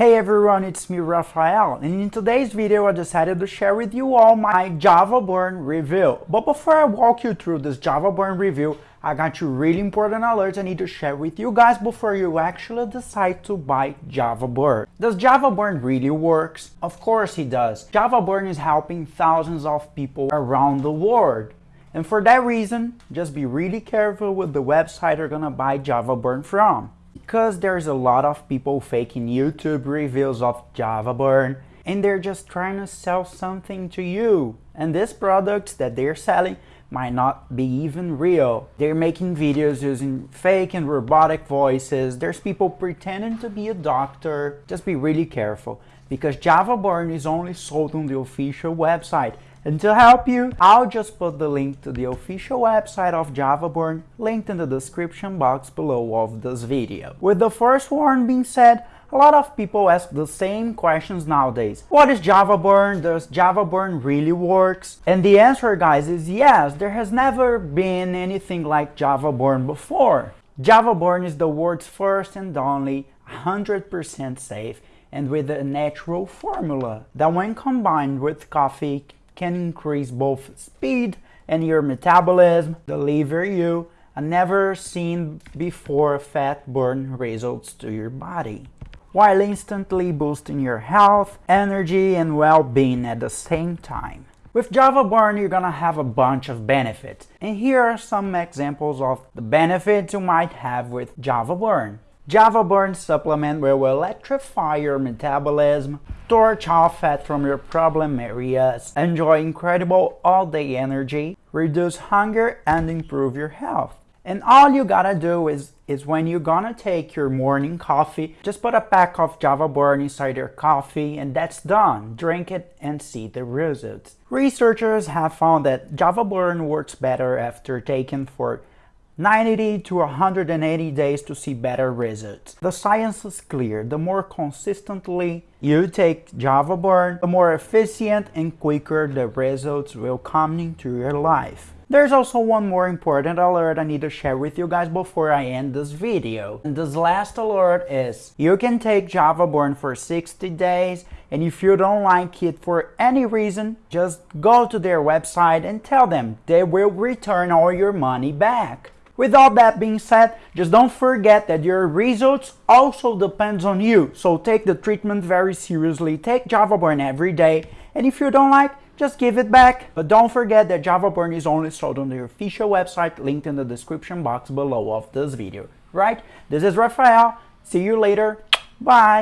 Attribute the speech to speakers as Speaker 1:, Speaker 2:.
Speaker 1: Hey everyone, it's me Rafael and in today's video I decided to share with you all my Java Burn review. But before I walk you through this Java Burn review, I got you really important alerts I need to share with you guys before you actually decide to buy Java Burn. Does Java Burn really works? Of course it does. Java Burn is helping thousands of people around the world. And for that reason, just be really careful with the website you're gonna buy Java Burn from because there's a lot of people faking YouTube reviews of Java Burn and they're just trying to sell something to you. And these products that they're selling might not be even real. They're making videos using fake and robotic voices. There's people pretending to be a doctor. Just be really careful because Java Burn is only sold on the official website and to help you, I'll just put the link to the official website of JavaBurn linked in the description box below of this video. With the first one being said, a lot of people ask the same questions nowadays. What is JavaBurn? Does JavaBurn really works? And the answer guys is yes, there has never been anything like JavaBurn before. JavaBurn is the world's first and only 100% safe and with a natural formula that when combined with coffee can increase both speed and your metabolism, deliver you a never seen before fat burn results to your body, while instantly boosting your health, energy, and well-being at the same time. With Java Burn, you're gonna have a bunch of benefits, and here are some examples of the benefits you might have with Java Burn. Java Burn supplement will electrify your metabolism, torch off fat from your problem areas, enjoy incredible all-day energy, reduce hunger, and improve your health. And all you gotta do is, is when you're gonna take your morning coffee, just put a pack of Java Burn inside your coffee and that's done. Drink it and see the results. Researchers have found that Java Burn works better after taken for 90 to 180 days to see better results. The science is clear. The more consistently you take Java Burn, the more efficient and quicker the results will come into your life. There's also one more important alert I need to share with you guys before I end this video. And this last alert is, you can take Java Burn for 60 days and if you don't like it for any reason, just go to their website and tell them they will return all your money back. With all that being said, just don't forget that your results also depends on you. So take the treatment very seriously. Take Java Burn every day. And if you don't like, just give it back. But don't forget that Java Burn is only sold on the official website linked in the description box below of this video. Right? This is Rafael. See you later. Bye.